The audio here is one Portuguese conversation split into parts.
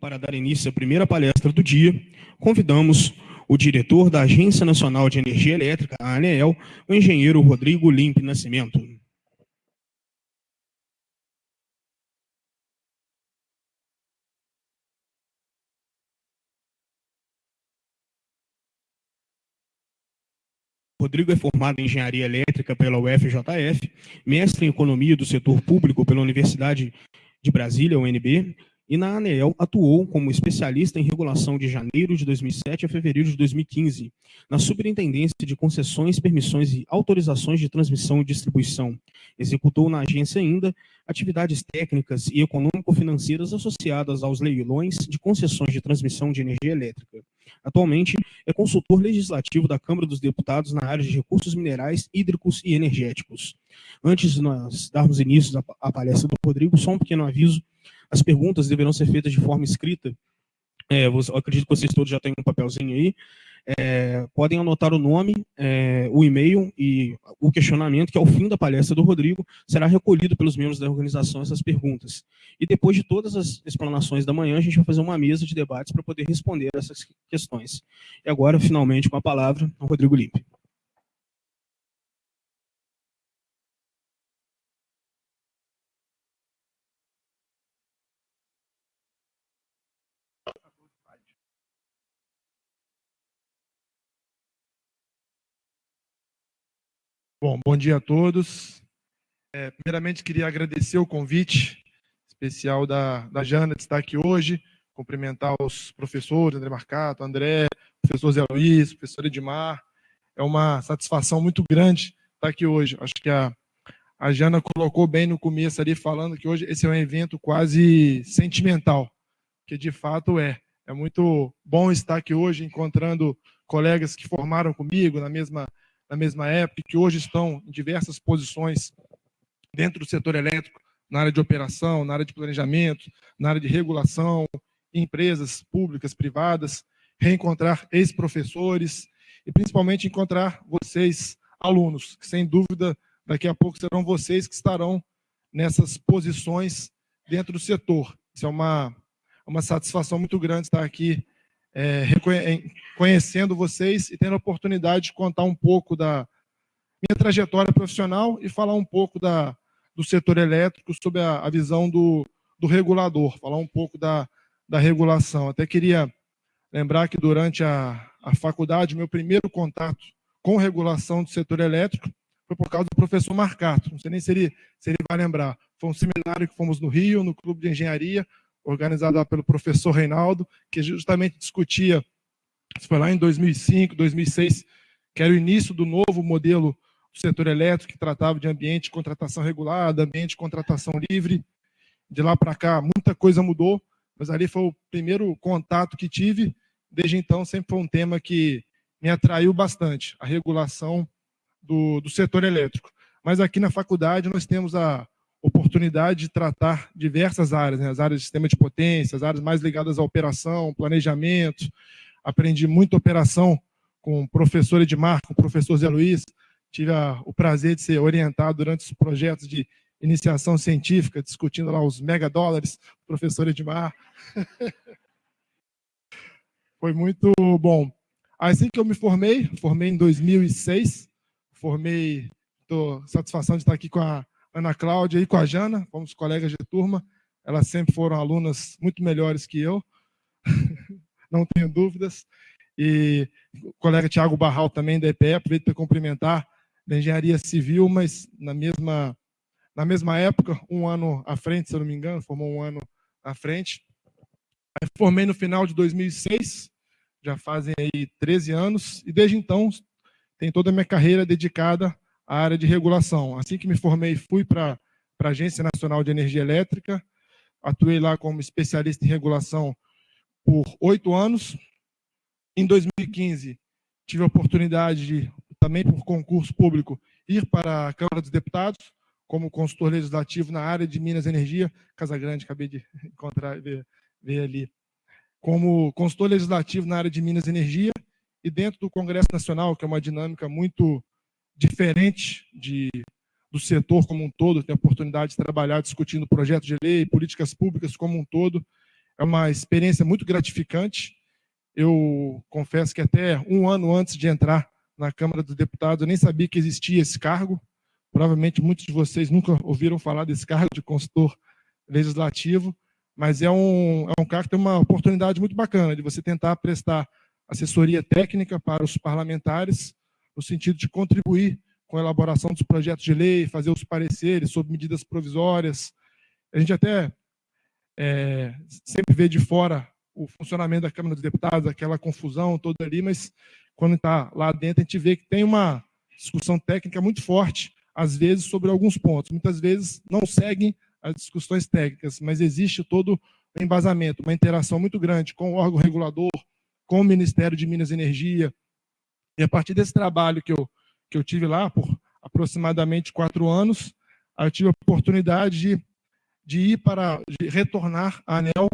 Para dar início à primeira palestra do dia, convidamos o diretor da Agência Nacional de Energia Elétrica, a ANEEL, o engenheiro Rodrigo Limpe Nascimento. Rodrigo é formado em Engenharia Elétrica pela UFJF, mestre em Economia do Setor Público pela Universidade de Brasília, UNB, e na ANEEL atuou como especialista em regulação de janeiro de 2007 a fevereiro de 2015, na Superintendência de Concessões, Permissões e Autorizações de Transmissão e Distribuição. Executou na agência ainda atividades técnicas e econômico-financeiras associadas aos leilões de concessões de transmissão de energia elétrica. Atualmente, é consultor legislativo da Câmara dos Deputados na área de recursos minerais, hídricos e energéticos. Antes de nós darmos início à palestra do Rodrigo, só um pequeno aviso as perguntas deverão ser feitas de forma escrita. É, eu acredito que vocês todos já têm um papelzinho aí. É, podem anotar o nome, é, o e-mail e o questionamento, que ao fim da palestra do Rodrigo será recolhido pelos membros da organização essas perguntas. E depois de todas as explanações da manhã, a gente vai fazer uma mesa de debates para poder responder essas questões. E agora, finalmente, com a palavra, o Rodrigo Limpe. Bom, bom dia a todos. É, primeiramente, queria agradecer o convite especial da, da Jana de estar aqui hoje, cumprimentar os professores, André Marcato, André, professor Zé Luiz, professor Edmar. É uma satisfação muito grande estar aqui hoje. Acho que a, a Jana colocou bem no começo ali, falando que hoje esse é um evento quase sentimental, que de fato é. É muito bom estar aqui hoje, encontrando colegas que formaram comigo na mesma na mesma época, que hoje estão em diversas posições dentro do setor elétrico, na área de operação, na área de planejamento, na área de regulação, empresas públicas, privadas, reencontrar ex-professores e principalmente encontrar vocês, alunos, que sem dúvida daqui a pouco serão vocês que estarão nessas posições dentro do setor. Isso é uma, uma satisfação muito grande estar aqui é, conhecendo vocês e tendo a oportunidade de contar um pouco da minha trajetória profissional e falar um pouco da, do setor elétrico sob a, a visão do, do regulador, falar um pouco da, da regulação. Até queria lembrar que durante a, a faculdade, meu primeiro contato com regulação do setor elétrico foi por causa do professor Marcato. Não sei nem se ele, se ele vai lembrar. Foi um seminário que fomos no Rio, no Clube de Engenharia, organizada pelo professor Reinaldo, que justamente discutia, foi lá em 2005, 2006, que era o início do novo modelo do setor elétrico, que tratava de ambiente de contratação regulada, ambiente de contratação livre. De lá para cá, muita coisa mudou, mas ali foi o primeiro contato que tive. Desde então, sempre foi um tema que me atraiu bastante, a regulação do, do setor elétrico. Mas aqui na faculdade nós temos a, oportunidade de tratar diversas áreas, né? as áreas de sistema de potência, as áreas mais ligadas à operação, planejamento. Aprendi muita operação com o professor Edmar, com o professor Zé Luiz. Tive a, o prazer de ser orientado durante os projetos de iniciação científica, discutindo lá os megadólares, professor Edmar. Foi muito bom. Assim que eu me formei, formei em 2006, formei, estou satisfação de estar aqui com a Ana Cláudia e com a Jana, fomos colegas de turma. Elas sempre foram alunas muito melhores que eu, não tenho dúvidas. E o colega Tiago Barral também da EPE, aproveito para cumprimentar da Engenharia Civil, mas na mesma, na mesma época, um ano à frente, se eu não me engano, formou um ano à frente. formei no final de 2006, já fazem aí 13 anos, e desde então tenho toda a minha carreira dedicada a área de regulação. Assim que me formei, fui para a Agência Nacional de Energia Elétrica, atuei lá como especialista em regulação por oito anos. Em 2015, tive a oportunidade de, também por concurso público, ir para a Câmara dos Deputados, como consultor legislativo na área de Minas Energia, Casa Grande, acabei de encontrar, ver, ver ali, como consultor legislativo na área de Minas Energia, e dentro do Congresso Nacional, que é uma dinâmica muito diferente de, do setor como um todo, tem a oportunidade de trabalhar discutindo projetos de lei, políticas públicas como um todo. é uma experiência muito gratificante. Eu confesso que até um ano antes de entrar na Câmara dos Deputados, eu nem sabia que existia esse cargo. Provavelmente muitos de vocês nunca ouviram falar desse cargo de consultor legislativo, mas é um, é um cargo que tem uma oportunidade muito bacana de você tentar prestar assessoria técnica para os parlamentares, no sentido de contribuir com a elaboração dos projetos de lei, fazer os pareceres sobre medidas provisórias. A gente até é, sempre vê de fora o funcionamento da Câmara dos Deputados, aquela confusão toda ali, mas quando está lá dentro, a gente vê que tem uma discussão técnica muito forte, às vezes, sobre alguns pontos. Muitas vezes não seguem as discussões técnicas, mas existe todo um embasamento, uma interação muito grande com o órgão regulador, com o Ministério de Minas e Energia. E a partir desse trabalho que eu, que eu tive lá, por aproximadamente quatro anos, eu tive a oportunidade de, de ir para, de retornar à ANEL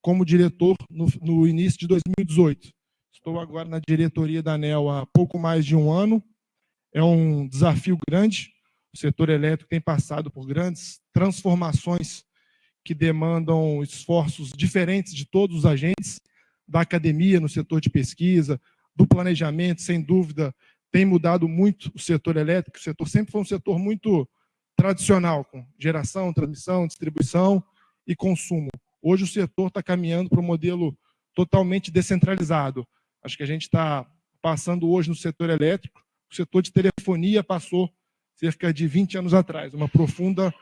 como diretor no, no início de 2018. Estou agora na diretoria da ANEL há pouco mais de um ano. É um desafio grande. O setor elétrico tem passado por grandes transformações que demandam esforços diferentes de todos os agentes, da academia no setor de pesquisa, do planejamento, sem dúvida, tem mudado muito o setor elétrico. O setor sempre foi um setor muito tradicional, com geração, transmissão, distribuição e consumo. Hoje o setor está caminhando para um modelo totalmente descentralizado. Acho que a gente está passando hoje no setor elétrico, o setor de telefonia passou cerca de 20 anos atrás, uma profunda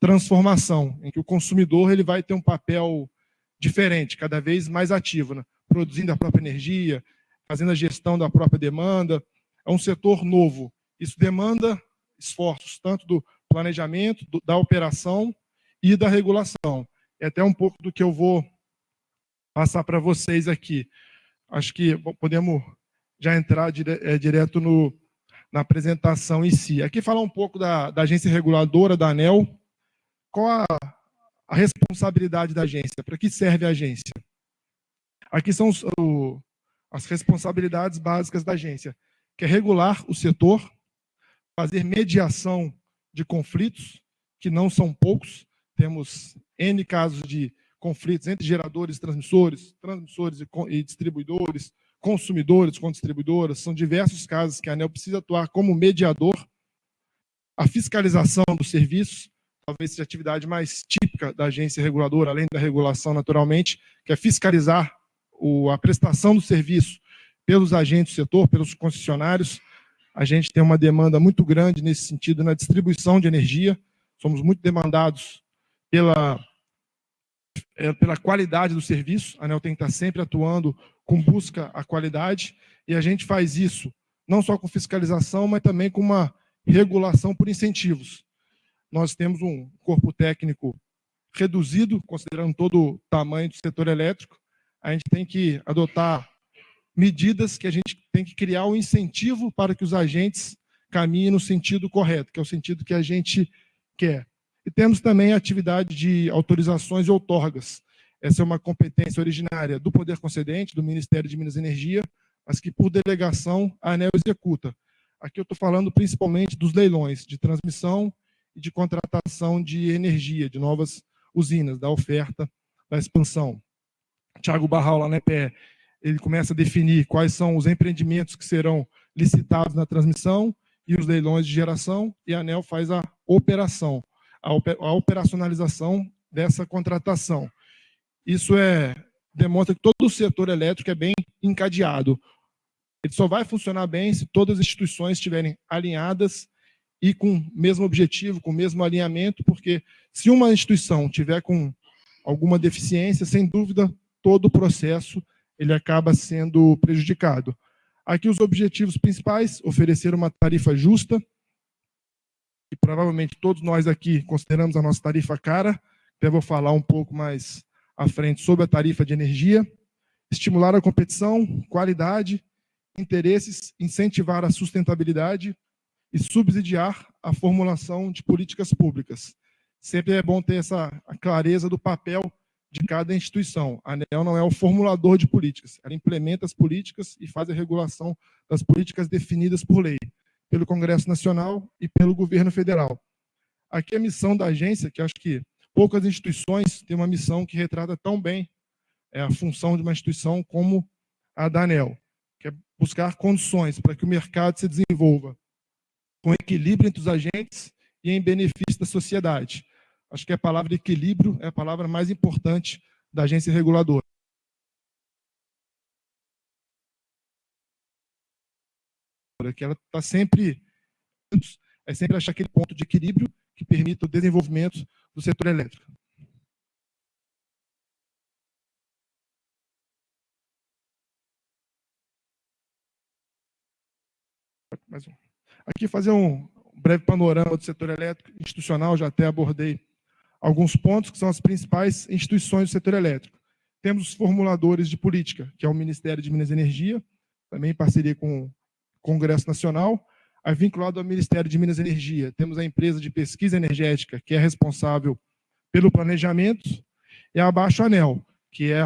transformação, em que o consumidor ele vai ter um papel diferente, cada vez mais ativo, né? produzindo a própria energia, fazendo a gestão da própria demanda. É um setor novo. Isso demanda esforços, tanto do planejamento, do, da operação e da regulação. É até um pouco do que eu vou passar para vocês aqui acho que podemos já entrar dire, é, direto no, na apresentação em si. Aqui falar um pouco da, da agência reguladora, da ANEL. Qual a, a responsabilidade da agência? Para que serve a agência? Aqui são os, as responsabilidades básicas da agência, que é regular o setor, fazer mediação de conflitos, que não são poucos. Temos N casos de conflitos entre geradores e transmissores, transmissores e distribuidores, consumidores com distribuidoras. São diversos casos que a ANEL precisa atuar como mediador. A fiscalização dos serviços, talvez seja a atividade mais típica da agência reguladora, além da regulação naturalmente, que é fiscalizar a prestação do serviço pelos agentes do setor, pelos concessionários. A gente tem uma demanda muito grande nesse sentido na distribuição de energia. Somos muito demandados pela é, pela qualidade do serviço. A ANEL tem que estar sempre atuando com busca à qualidade, e a gente faz isso não só com fiscalização, mas também com uma regulação por incentivos. Nós temos um corpo técnico reduzido, considerando todo o tamanho do setor elétrico. A gente tem que adotar medidas que a gente tem que criar um incentivo para que os agentes caminhem no sentido correto, que é o sentido que a gente quer. E temos também a atividade de autorizações e outorgas. Essa é uma competência originária do Poder Concedente, do Ministério de Minas e Energia, mas que, por delegação, a ANEL executa. Aqui eu estou falando principalmente dos leilões de transmissão e de contratação de energia, de novas usinas, da oferta, da expansão. Tiago Barral, lá na EPE, ele começa a definir quais são os empreendimentos que serão licitados na transmissão e os leilões de geração, e a ANEL faz a operação a operacionalização dessa contratação. Isso é, demonstra que todo o setor elétrico é bem encadeado. Ele só vai funcionar bem se todas as instituições estiverem alinhadas e com o mesmo objetivo, com o mesmo alinhamento, porque se uma instituição tiver com alguma deficiência, sem dúvida, todo o processo ele acaba sendo prejudicado. Aqui os objetivos principais, oferecer uma tarifa justa, e provavelmente todos nós aqui consideramos a nossa tarifa cara, até vou falar um pouco mais à frente sobre a tarifa de energia, estimular a competição, qualidade, interesses, incentivar a sustentabilidade e subsidiar a formulação de políticas públicas. Sempre é bom ter essa clareza do papel de cada instituição. A ANEL não é o formulador de políticas, ela implementa as políticas e faz a regulação das políticas definidas por lei pelo Congresso Nacional e pelo governo federal. Aqui a missão da agência, que acho que poucas instituições têm uma missão que retrata tão bem é a função de uma instituição como a da ANEL, que é buscar condições para que o mercado se desenvolva com equilíbrio entre os agentes e em benefício da sociedade. Acho que a palavra equilíbrio é a palavra mais importante da agência reguladora. Que ela está sempre, é sempre achar aquele ponto de equilíbrio que permita o desenvolvimento do setor elétrico. Mais um. Aqui fazer um breve panorama do setor elétrico institucional, já até abordei alguns pontos que são as principais instituições do setor elétrico. Temos os formuladores de política, que é o Ministério de Minas e Energia, também em parceria com o Congresso Nacional. Aí, vinculado ao Ministério de Minas e Energia, temos a empresa de pesquisa energética, que é responsável pelo planejamento, e abaixo a ANEL, que é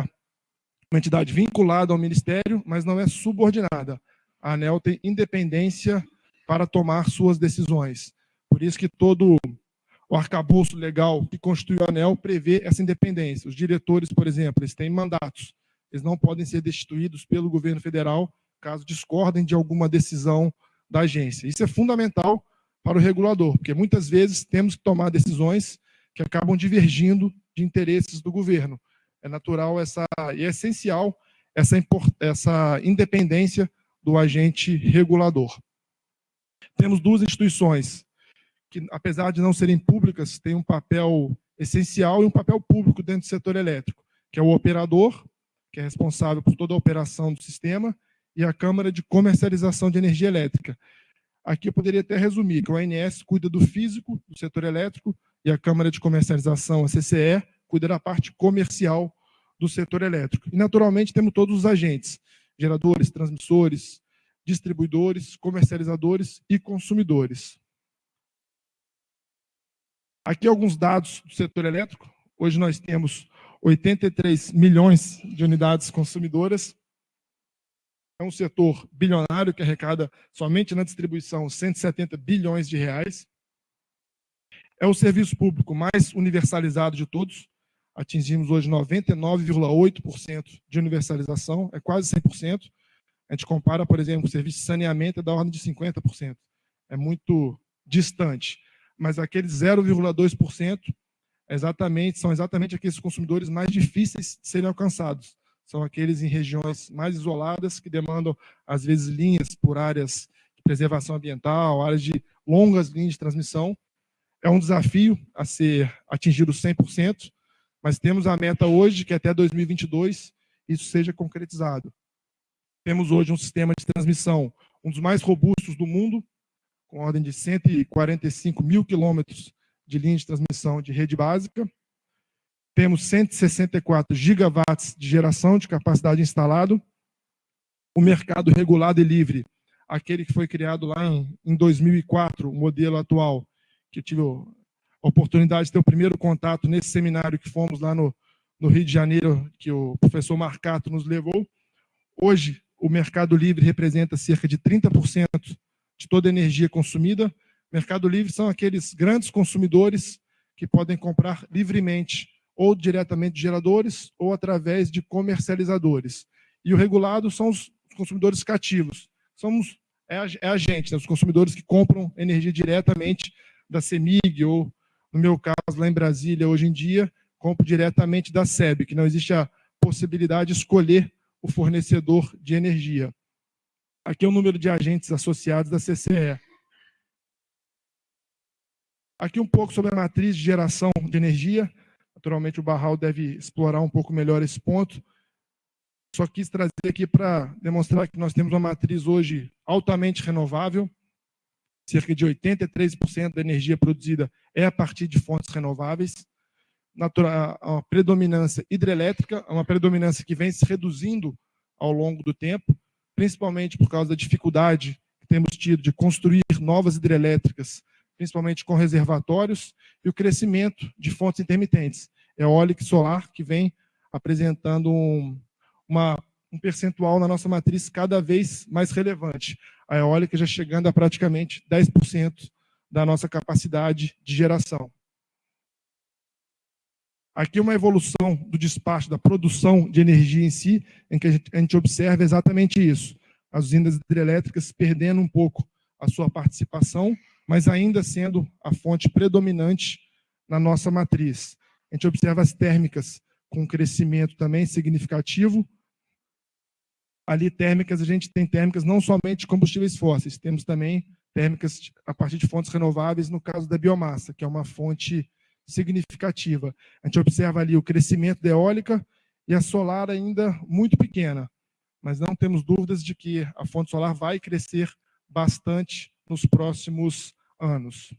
uma entidade vinculada ao Ministério, mas não é subordinada. A ANEL tem independência para tomar suas decisões. Por isso que todo o arcabouço legal que constitui o ANEL prevê essa independência. Os diretores, por exemplo, eles têm mandatos. Eles não podem ser destituídos pelo governo federal caso discordem de alguma decisão da agência. Isso é fundamental para o regulador, porque muitas vezes temos que tomar decisões que acabam divergindo de interesses do governo. É natural essa e é essencial essa, essa independência do agente regulador. Temos duas instituições que, apesar de não serem públicas, têm um papel essencial e um papel público dentro do setor elétrico, que é o operador, que é responsável por toda a operação do sistema, e a Câmara de Comercialização de Energia Elétrica. Aqui eu poderia até resumir que o ANS cuida do físico do setor elétrico e a Câmara de Comercialização, a CCE, cuida da parte comercial do setor elétrico. E, naturalmente, temos todos os agentes, geradores, transmissores, distribuidores, comercializadores e consumidores. Aqui alguns dados do setor elétrico. Hoje nós temos 83 milhões de unidades consumidoras. É um setor bilionário que arrecada somente na distribuição 170 bilhões de reais. É o serviço público mais universalizado de todos. Atingimos hoje 99,8% de universalização, é quase 100%. A gente compara, por exemplo, o serviço de saneamento é da ordem de 50%. É muito distante. Mas aqueles 0,2% exatamente, são exatamente aqueles consumidores mais difíceis de serem alcançados. São aqueles em regiões mais isoladas, que demandam, às vezes, linhas por áreas de preservação ambiental, áreas de longas linhas de transmissão. É um desafio a ser atingido 100%, mas temos a meta hoje que até 2022 isso seja concretizado. Temos hoje um sistema de transmissão, um dos mais robustos do mundo, com ordem de 145 mil quilômetros de linha de transmissão de rede básica. Temos 164 gigawatts de geração de capacidade instalado. O mercado regulado e livre, aquele que foi criado lá em, em 2004, o modelo atual, que eu tive a oportunidade de ter o primeiro contato nesse seminário que fomos lá no, no Rio de Janeiro, que o professor Marcato nos levou. Hoje, o mercado livre representa cerca de 30% de toda energia consumida. Mercado livre são aqueles grandes consumidores que podem comprar livremente, ou diretamente de geradores, ou através de comercializadores. E o regulado são os consumidores cativos. Somos, é a, é a gente, né, os consumidores que compram energia diretamente da CEMIG, ou, no meu caso, lá em Brasília, hoje em dia, compro diretamente da SEB, que não existe a possibilidade de escolher o fornecedor de energia. Aqui é o número de agentes associados da CCE. Aqui um pouco sobre a matriz de geração de energia. Naturalmente, o Barral deve explorar um pouco melhor esse ponto. Só quis trazer aqui para demonstrar que nós temos uma matriz hoje altamente renovável. Cerca de 83% da energia produzida é a partir de fontes renováveis uma predominância hidrelétrica, uma predominância que vem se reduzindo ao longo do tempo, principalmente por causa da dificuldade que temos tido de construir novas hidrelétricas, principalmente com reservatórios, e o crescimento de fontes intermitentes, eólica e solar, que vem apresentando um, uma, um percentual na nossa matriz cada vez mais relevante. A eólica já chegando a praticamente 10% da nossa capacidade de geração. Aqui uma evolução do despacho da produção de energia em si, em que a gente, a gente observa exatamente isso. As usinas hidrelétricas perdendo um pouco a sua participação, mas ainda sendo a fonte predominante na nossa matriz. A gente observa as térmicas com crescimento também significativo. Ali, térmicas, a gente tem térmicas não somente de combustíveis fósseis, temos também térmicas a partir de fontes renováveis, no caso da biomassa, que é uma fonte significativa. A gente observa ali o crescimento da eólica e a solar ainda muito pequena, mas não temos dúvidas de que a fonte solar vai crescer bastante nos próximos anos.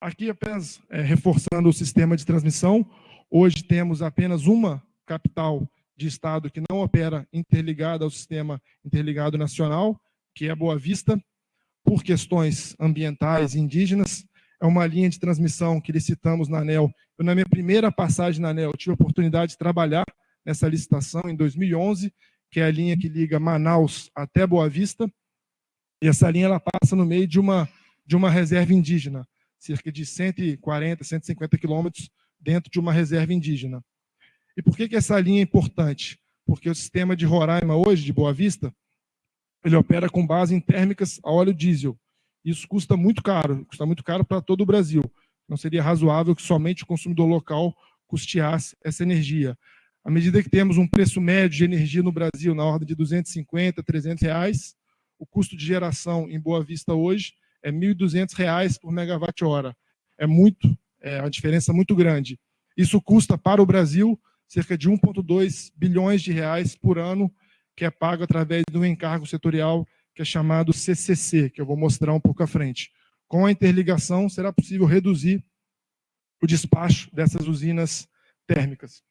Aqui apenas é, reforçando o sistema de transmissão, hoje temos apenas uma capital de estado que não opera interligada ao sistema interligado nacional, que é Boa Vista, por questões ambientais e indígenas. É uma linha de transmissão que licitamos na ANEL. Eu, na minha primeira passagem na ANEL, tive a oportunidade de trabalhar nessa licitação em 2011, que é a linha que liga Manaus até Boa Vista. E essa linha ela passa no meio de uma, de uma reserva indígena cerca de 140, 150 quilômetros dentro de uma reserva indígena. E por que, que essa linha é importante? Porque o sistema de Roraima hoje, de Boa Vista, ele opera com base em térmicas a óleo diesel. Isso custa muito caro, custa muito caro para todo o Brasil. Não seria razoável que somente o consumidor local custeasse essa energia. À medida que temos um preço médio de energia no Brasil na ordem de 250, 300 reais, o custo de geração em Boa Vista hoje é R$ 1.200 por megawatt-hora. É muito, é uma diferença muito grande. Isso custa para o Brasil cerca de 1,2 bilhões de reais por ano, que é pago através um encargo setorial que é chamado CCC, que eu vou mostrar um pouco à frente. Com a interligação, será possível reduzir o despacho dessas usinas térmicas.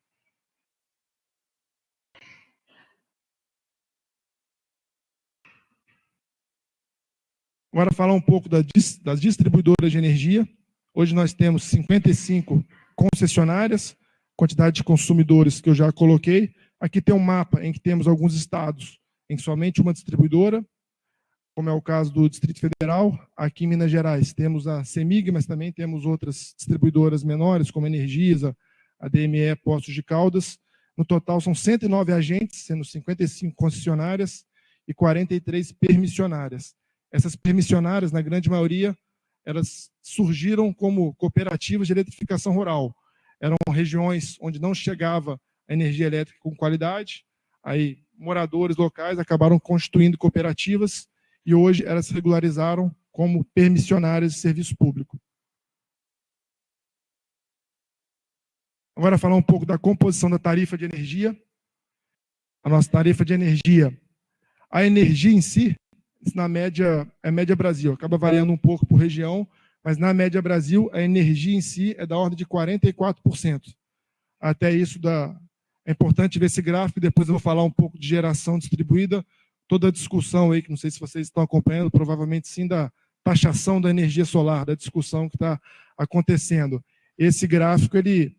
Agora falar um pouco das distribuidoras de energia. Hoje nós temos 55 concessionárias, quantidade de consumidores que eu já coloquei. Aqui tem um mapa em que temos alguns estados em somente uma distribuidora, como é o caso do Distrito Federal. Aqui em Minas Gerais temos a CEMIG, mas também temos outras distribuidoras menores, como a Energisa, a DME Postos de Caldas. No total são 109 agentes, sendo 55 concessionárias e 43 permissionárias. Essas permissionárias, na grande maioria, elas surgiram como cooperativas de eletrificação rural. Eram regiões onde não chegava a energia elétrica com qualidade, aí moradores locais acabaram constituindo cooperativas e hoje elas se regularizaram como permissionárias de serviço público. Agora falar um pouco da composição da tarifa de energia. A nossa tarifa de energia, a energia em si, na média, é média Brasil, acaba variando um pouco por região, mas na média Brasil, a energia em si é da ordem de 44%. Até isso da, é importante ver esse gráfico, depois eu vou falar um pouco de geração distribuída, toda a discussão aí, que não sei se vocês estão acompanhando, provavelmente sim, da taxação da energia solar, da discussão que está acontecendo. Esse gráfico, ele,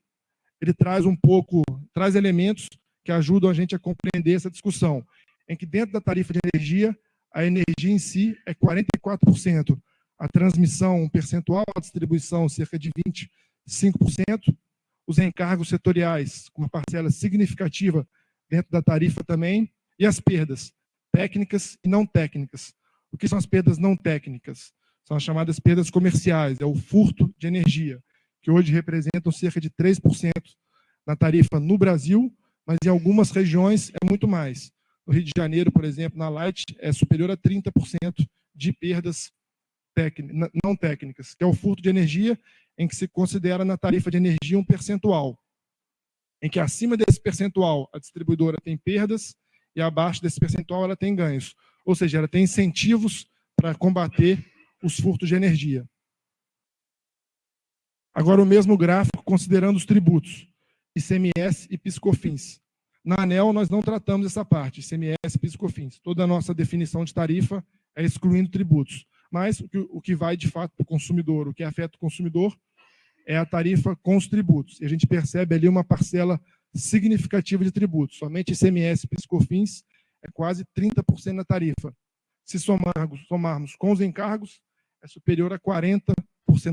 ele traz um pouco, traz elementos que ajudam a gente a compreender essa discussão, em que dentro da tarifa de energia, a energia em si é 44%, a transmissão um percentual, a distribuição cerca de 25%, os encargos setoriais com uma parcela significativa dentro da tarifa também, e as perdas técnicas e não técnicas. O que são as perdas não técnicas? São as chamadas perdas comerciais, é o furto de energia, que hoje representam cerca de 3% na tarifa no Brasil, mas em algumas regiões é muito mais. No Rio de Janeiro, por exemplo, na Light, é superior a 30% de perdas não técnicas, que é o furto de energia, em que se considera na tarifa de energia um percentual, em que acima desse percentual a distribuidora tem perdas e abaixo desse percentual ela tem ganhos. Ou seja, ela tem incentivos para combater os furtos de energia. Agora o mesmo gráfico considerando os tributos, ICMS e PiscoFins. Na ANEL, nós não tratamos essa parte, ICMS, e COFINS. Toda a nossa definição de tarifa é excluindo tributos. Mas o que, o que vai, de fato, para o consumidor, o que afeta o consumidor, é a tarifa com os tributos. E a gente percebe ali uma parcela significativa de tributos. Somente ICMS, e COFINS é quase 30% da tarifa. Se somarmos, somarmos com os encargos, é superior a 40%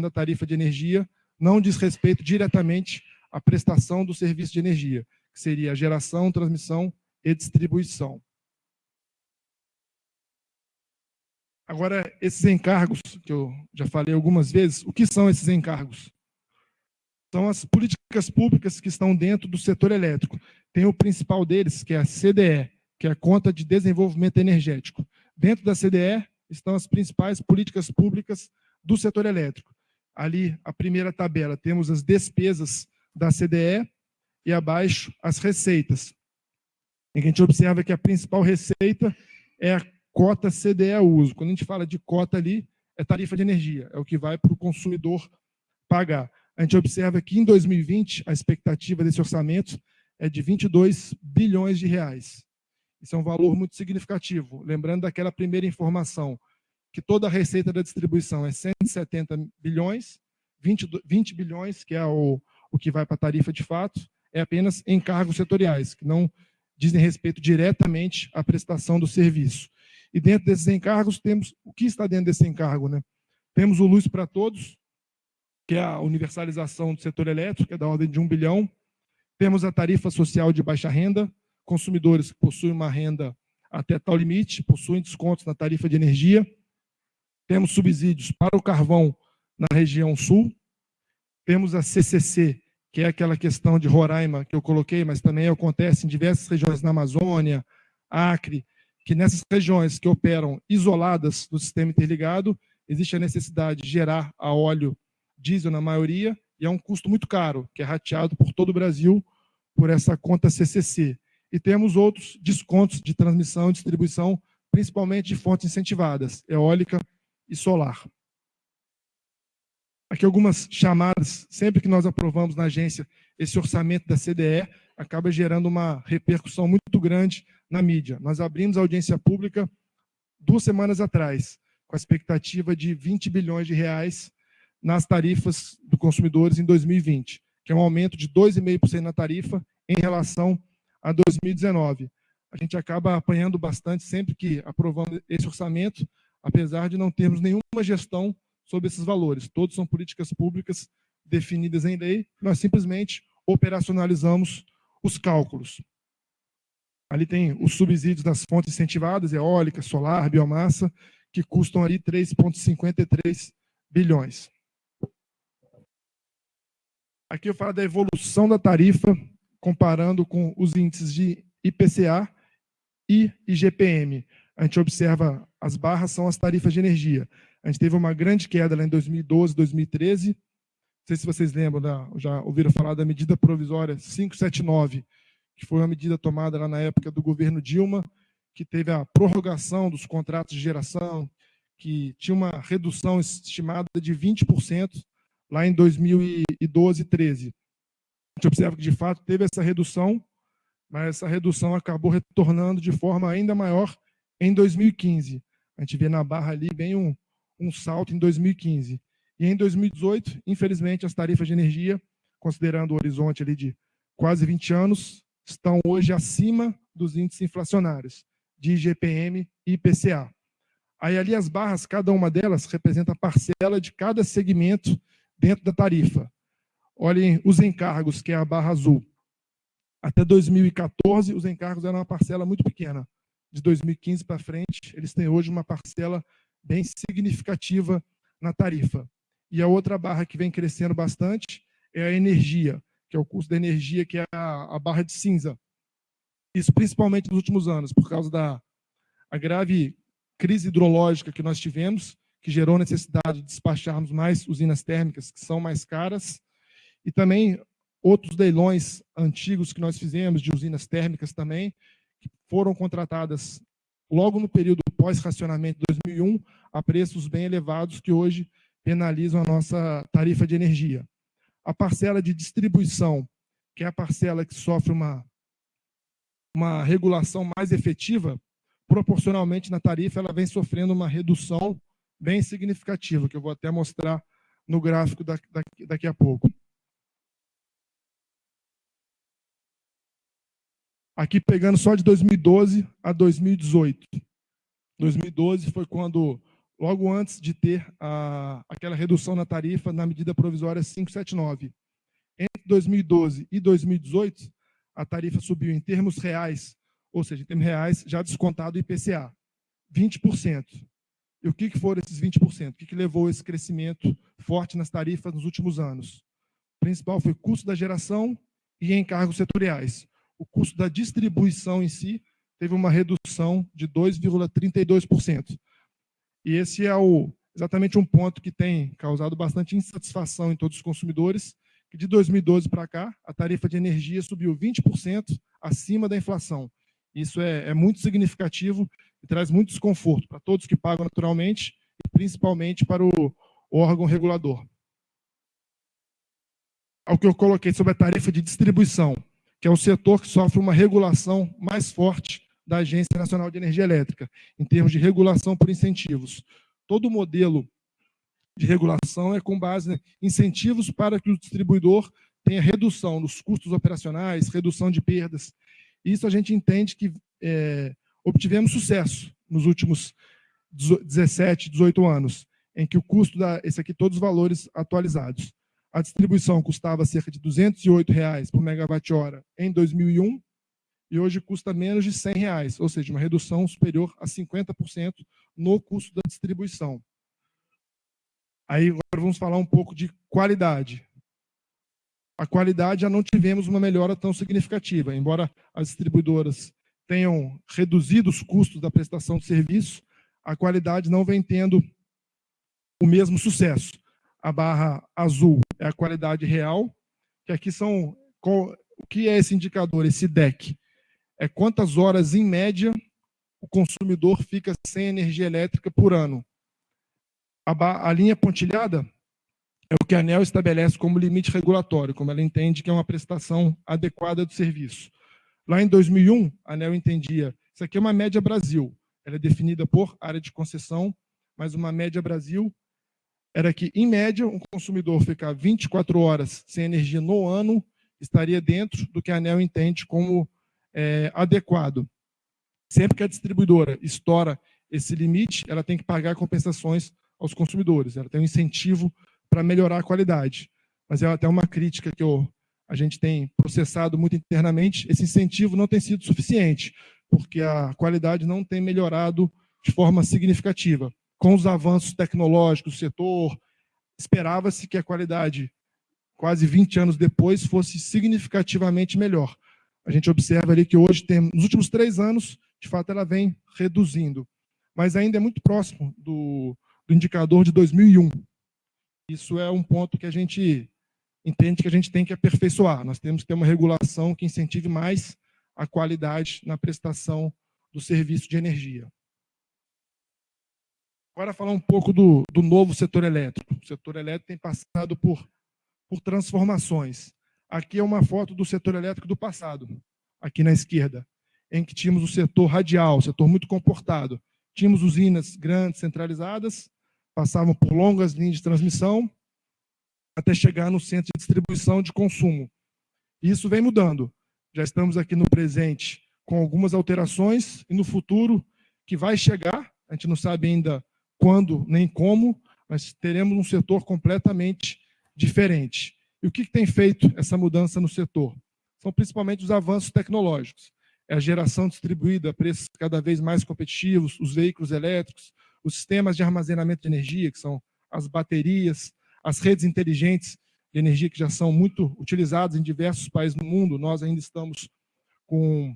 da tarifa de energia não diz respeito diretamente à prestação do serviço de energia, que seria a geração, transmissão e distribuição. Agora, esses encargos, que eu já falei algumas vezes, o que são esses encargos? São as políticas públicas que estão dentro do setor elétrico. Tem o principal deles, que é a CDE, que é a Conta de Desenvolvimento Energético. Dentro da CDE estão as principais políticas públicas do setor elétrico. Ali, a primeira tabela, temos as despesas da CDE e abaixo as receitas. E a gente observa que a principal receita é a cota CDE uso. Quando a gente fala de cota ali, é tarifa de energia, é o que vai para o consumidor pagar. A gente observa que em 2020 a expectativa desse orçamento é de 22 bilhões de reais. Isso é um valor muito significativo. Lembrando daquela primeira informação, que toda a receita da distribuição é 170 bilhões, 20, 20 bilhões, que é o, o que vai para a tarifa de fato, é apenas encargos setoriais, que não dizem respeito diretamente à prestação do serviço. E dentro desses encargos, temos o que está dentro desse encargo? Né? Temos o Luz para Todos, que é a universalização do setor elétrico, é da ordem de um bilhão. Temos a tarifa social de baixa renda, consumidores que possuem uma renda até tal limite, possuem descontos na tarifa de energia. Temos subsídios para o carvão na região sul. Temos a CCC, que é aquela questão de Roraima que eu coloquei, mas também acontece em diversas regiões na Amazônia, Acre, que nessas regiões que operam isoladas do sistema interligado, existe a necessidade de gerar a óleo diesel na maioria, e é um custo muito caro, que é rateado por todo o Brasil por essa conta CCC. E temos outros descontos de transmissão e distribuição, principalmente de fontes incentivadas, eólica e solar. Aqui algumas chamadas, sempre que nós aprovamos na agência esse orçamento da CDE, acaba gerando uma repercussão muito grande na mídia. Nós abrimos a audiência pública duas semanas atrás, com a expectativa de 20 bilhões de reais nas tarifas do consumidores em 2020, que é um aumento de 2,5% na tarifa em relação a 2019. A gente acaba apanhando bastante sempre que aprovamos esse orçamento, apesar de não termos nenhuma gestão sobre esses valores. Todos são políticas públicas definidas em lei, nós simplesmente operacionalizamos os cálculos. Ali tem os subsídios das fontes incentivadas, eólica, solar, biomassa, que custam ali 3,53 bilhões. Aqui eu falo da evolução da tarifa, comparando com os índices de IPCA e IGPM. A gente observa, as barras são as tarifas de energia. A gente teve uma grande queda lá em 2012, 2013. Não sei se vocês lembram, da, já ouviram falar da medida provisória 579, que foi uma medida tomada lá na época do governo Dilma, que teve a prorrogação dos contratos de geração, que tinha uma redução estimada de 20% lá em 2012 13. A gente observa que, de fato, teve essa redução, mas essa redução acabou retornando de forma ainda maior em 2015. A gente vê na barra ali bem um, um salto em 2015. E em 2018, infelizmente, as tarifas de energia, considerando o horizonte ali de quase 20 anos, estão hoje acima dos índices inflacionários de IGPM e IPCA. Aí ali as barras, cada uma delas representa a parcela de cada segmento dentro da tarifa. Olhem os encargos, que é a barra azul. Até 2014, os encargos eram uma parcela muito pequena. De 2015 para frente, eles têm hoje uma parcela bem significativa na tarifa. E a outra barra que vem crescendo bastante é a energia, que é o custo da energia, que é a, a barra de cinza. Isso principalmente nos últimos anos, por causa da grave crise hidrológica que nós tivemos, que gerou necessidade de despacharmos mais usinas térmicas, que são mais caras, e também outros leilões antigos que nós fizemos, de usinas térmicas também, que foram contratadas logo no período pós-racionamento de 2001, a preços bem elevados que hoje penalizam a nossa tarifa de energia. A parcela de distribuição, que é a parcela que sofre uma, uma regulação mais efetiva, proporcionalmente na tarifa, ela vem sofrendo uma redução bem significativa, que eu vou até mostrar no gráfico daqui, a pouco. Aqui pegando só de 2012 a 2018. 2012 foi quando logo antes de ter a, aquela redução na tarifa na medida provisória 579. Entre 2012 e 2018, a tarifa subiu em termos reais, ou seja, em termos reais, já descontado o IPCA, 20%. E o que, foram esses 20%? O que, que levou esse crescimento forte nas tarifas nos últimos anos? O principal foi o custo da geração e encargos setoriais. O custo da distribuição em si teve uma redução de 2,32%. E esse é o, exatamente um ponto que tem causado bastante insatisfação em todos os consumidores, que de 2012 para cá, a tarifa de energia subiu 20% acima da inflação. Isso é, é muito significativo e traz muito desconforto para todos que pagam naturalmente e principalmente para o, o órgão regulador. Ao que eu coloquei sobre a tarifa de distribuição, que é o setor que sofre uma regulação mais forte da Agência Nacional de Energia Elétrica, em termos de regulação por incentivos. Todo modelo de regulação é com base em incentivos para que o distribuidor tenha redução nos custos operacionais, redução de perdas. Isso a gente entende que é, obtivemos sucesso nos últimos 17, 18 anos, em que o custo da, esse aqui todos os valores atualizados. A distribuição custava cerca de 208 reais por megawatt-hora em 2001 e hoje custa menos de 100 reais, ou seja, uma redução superior a 50% no custo da distribuição. Aí agora vamos falar um pouco de qualidade. A qualidade já não tivemos uma melhora tão significativa, embora as distribuidoras tenham reduzido os custos da prestação de serviço, a qualidade não vem tendo o mesmo sucesso. A barra azul é a qualidade real, que aqui são o que é esse indicador, esse DEC? é quantas horas, em média, o consumidor fica sem energia elétrica por ano. A, a linha pontilhada é o que a ANEL estabelece como limite regulatório, como ela entende que é uma prestação adequada do serviço. Lá em 2001, a ANEL entendia, isso aqui é uma média Brasil, ela é definida por área de concessão, mas uma média Brasil era que, em média, um consumidor ficar 24 horas sem energia no ano estaria dentro do que a ANEL entende como é, adequado. Sempre que a distribuidora estoura esse limite, ela tem que pagar compensações aos consumidores. Ela tem um incentivo para melhorar a qualidade. Mas é até uma crítica que eu, a gente tem processado muito internamente. Esse incentivo não tem sido suficiente, porque a qualidade não tem melhorado de forma significativa. Com os avanços tecnológicos do setor, esperava-se que a qualidade, quase 20 anos depois, fosse significativamente melhor a gente observa ali que hoje, tem, nos últimos três anos, de fato, ela vem reduzindo. Mas ainda é muito próximo do, do indicador de 2001. Isso é um ponto que a gente entende que a gente tem que aperfeiçoar. Nós temos que ter uma regulação que incentive mais a qualidade na prestação do serviço de energia. Agora falar um pouco do, do novo setor elétrico. O setor elétrico tem passado por, por transformações. Aqui é uma foto do setor elétrico do passado, aqui na esquerda, em que tínhamos o setor radial, setor muito comportado. Tínhamos usinas grandes, centralizadas, passavam por longas linhas de transmissão, até chegar no centro de distribuição de consumo. Isso vem mudando. Já estamos aqui no presente com algumas alterações, e no futuro, que vai chegar, a gente não sabe ainda quando nem como, mas teremos um setor completamente diferente. E o que, tem feito essa mudança no setor? São principalmente os avanços tecnológicos. É a geração distribuída a preços cada vez mais competitivos, os veículos elétricos, os sistemas de armazenamento de energia, que são as baterias, as redes inteligentes de energia que já são muito utilizadas em diversos países do mundo. Nós ainda estamos com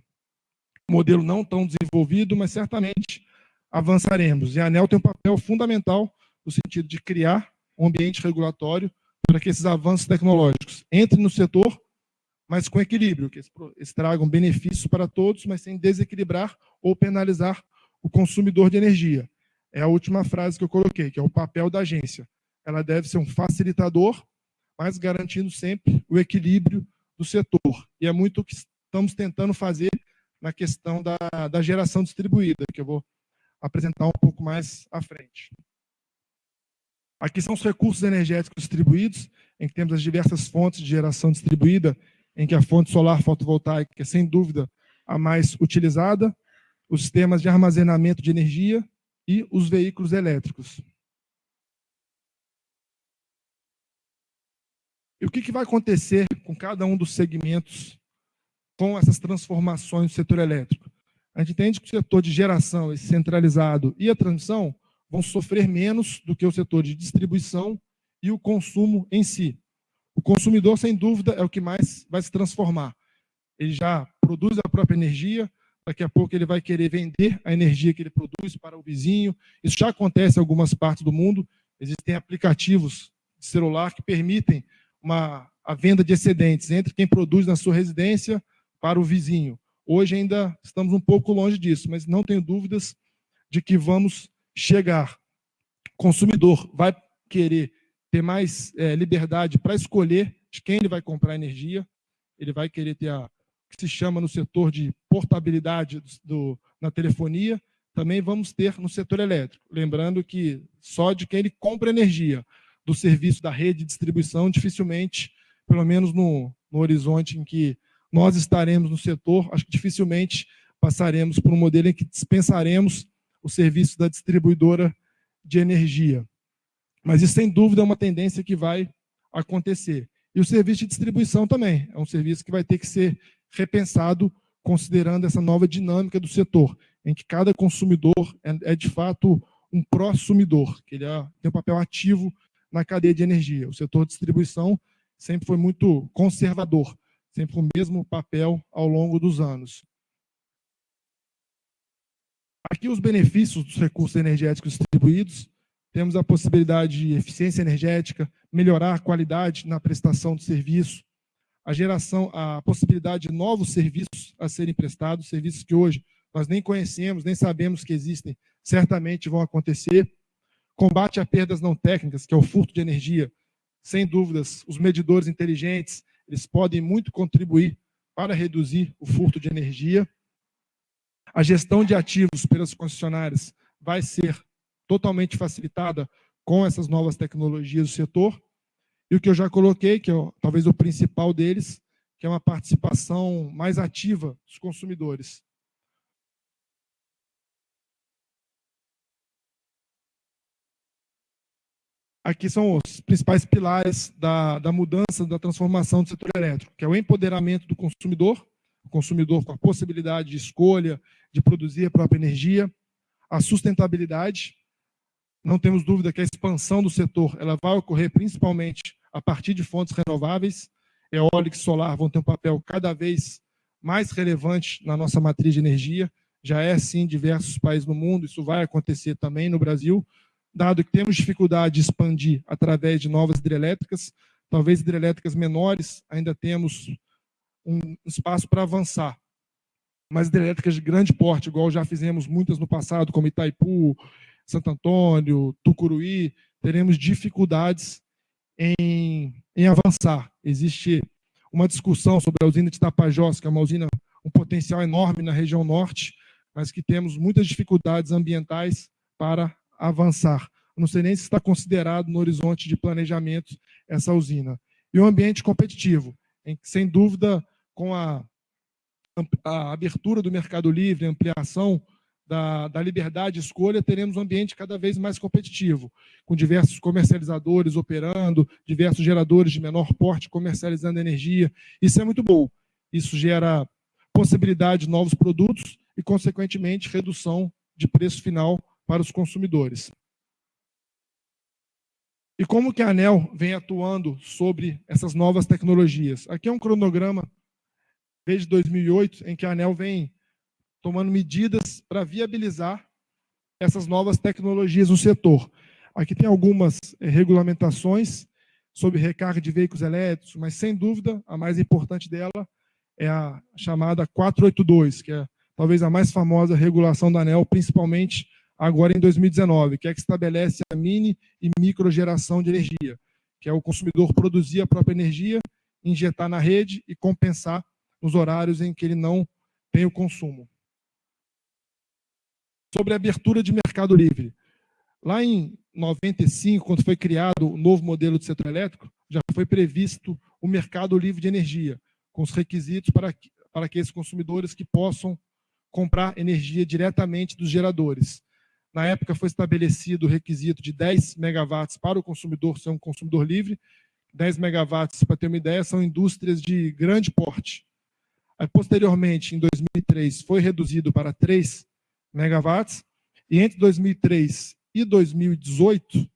um modelo não tão desenvolvido, mas certamente avançaremos. E a ANEL tem um papel fundamental no sentido de criar um ambiente regulatório para que esses avanços tecnológicos entrem no setor, mas com equilíbrio, que eles tragam benefícios para todos, mas sem desequilibrar ou penalizar o consumidor de energia. É a última frase que eu coloquei, que é o papel da agência. Ela deve ser um facilitador, mas garantindo sempre o equilíbrio do setor. E é muito o que estamos tentando fazer na questão da, da geração distribuída, que eu vou apresentar um pouco mais à frente. Aqui são os recursos energéticos distribuídos, em que temos as diversas fontes de geração distribuída, em que a fonte solar fotovoltaica é, sem dúvida, a mais utilizada, os sistemas de armazenamento de energia, e os veículos elétricos. E o que, que vai acontecer com cada um dos segmentos com essas transformações do setor elétrico? A gente entende que o setor de geração, esse centralizado, e a transmissão vão sofrer menos do que o setor de distribuição e o consumo em si. O consumidor, sem dúvida, é o que mais vai se transformar. Ele já produz a própria energia, daqui a pouco ele vai querer vender a energia que ele produz para o vizinho. Isso já acontece em algumas partes do mundo. Existem aplicativos de celular que permitem uma, a venda de excedentes entre quem produz na sua residência para o vizinho. Hoje ainda estamos um pouco longe disso, mas não tenho dúvidas de que vamos chegar. O consumidor vai querer ter mais é, liberdade para escolher de quem ele vai comprar energia, ele vai querer ter a que se chama no setor de portabilidade do, na telefonia, também vamos ter no setor elétrico. Lembrando que só de quem ele compra energia do serviço da rede de distribuição, dificilmente, pelo menos no, no horizonte em que nós estaremos no setor, acho que dificilmente passaremos por um modelo em que dispensaremos o serviço da distribuidora de energia. Mas isso, sem dúvida, é uma tendência que vai acontecer. E o serviço de distribuição também. É um serviço que vai ter que ser repensado considerando essa nova dinâmica do setor, em que cada consumidor é, é de fato um prosumidor, que ele é, tem um papel ativo na cadeia de energia. O setor de distribuição sempre foi muito conservador, sempre o mesmo papel ao longo dos anos. Aqui os benefícios dos recursos energéticos distribuídos, temos a possibilidade de eficiência energética, melhorar a qualidade na prestação do serviço, a geração, a possibilidade de novos serviços a serem prestados, serviços que hoje nós nem conhecemos, nem sabemos que existem, certamente vão acontecer, Combate a perdas não técnicas, que é o furto de energia. Sem dúvidas, os medidores inteligentes, eles podem muito contribuir para reduzir o furto de energia. A gestão de ativos pelas concessionárias vai ser totalmente facilitada com essas novas tecnologias do setor. E o que eu já coloquei, que é talvez o principal deles, que é uma participação mais ativa dos consumidores. Aqui são os principais pilares da, da mudança, da transformação do setor elétrico, que é o empoderamento do consumidor, o consumidor com a possibilidade de escolha, de produzir a própria energia, a sustentabilidade, não temos dúvida que a expansão do setor ela vai ocorrer principalmente a partir de fontes renováveis, eólica e solar vão ter um papel cada vez mais relevante na nossa matriz de energia, já é assim em diversos países no mundo, isso vai acontecer também no Brasil, dado que temos dificuldade de expandir através de novas hidrelétricas, talvez hidrelétricas menores, ainda temos um espaço para avançar. Mas hidrelétricas de grande porte, igual já fizemos muitas no passado, como Itaipu, Santo Antônio, Tucuruí, teremos dificuldades em, em avançar. Existe uma discussão sobre a usina de Tapajós, que é uma usina, um potencial enorme na região norte, mas que temos muitas dificuldades ambientais para avançar. não sei nem se está considerado no horizonte de planejamento essa usina. E o ambiente competitivo, em que, sem dúvida, com a, a abertura do mercado livre, ampliação da, da, liberdade de escolha, teremos um ambiente cada vez mais competitivo, com diversos comercializadores operando, diversos geradores de menor porte comercializando energia. Isso é muito bom. Isso gera possibilidade de novos produtos e, consequentemente, redução de preço final para os consumidores. E como que a ANEL vem atuando sobre essas novas tecnologias? Aqui é um cronograma desde 2008, em que a ANEL vem tomando medidas para viabilizar essas novas tecnologias no setor. Aqui tem algumas eh, regulamentações sobre recarga de veículos elétricos, mas sem dúvida a mais importante dela é a chamada 482, que é talvez a mais famosa regulação da ANEL, principalmente agora em 2019, que é que estabelece a mini e microgeração de energia, que é o consumidor produzir a própria energia, injetar na rede e compensar nos horários em que ele não tem o consumo. Sobre a abertura de mercado livre. Lá em 95, quando foi criado o novo modelo de setor elétrico, já foi previsto o mercado livre de energia, com os requisitos para, para aqueles consumidores que possam comprar energia diretamente dos geradores. Na época foi estabelecido o requisito de 10 megawatts para o consumidor ser um consumidor livre. 10 megawatts, para ter uma ideia, são indústrias de grande porte. Aí, posteriormente, em 2003, foi reduzido para 3 megawatts. E entre 2003 e 2018,